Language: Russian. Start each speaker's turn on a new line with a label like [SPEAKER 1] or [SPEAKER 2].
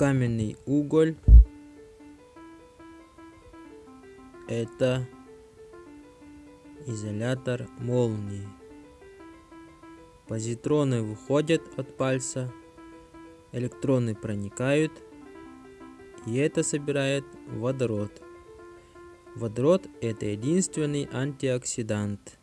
[SPEAKER 1] каменный уголь это изолятор молнии. Позитроны выходят от пальца, электроны проникают, и это собирает водород. Водород – это единственный антиоксидант.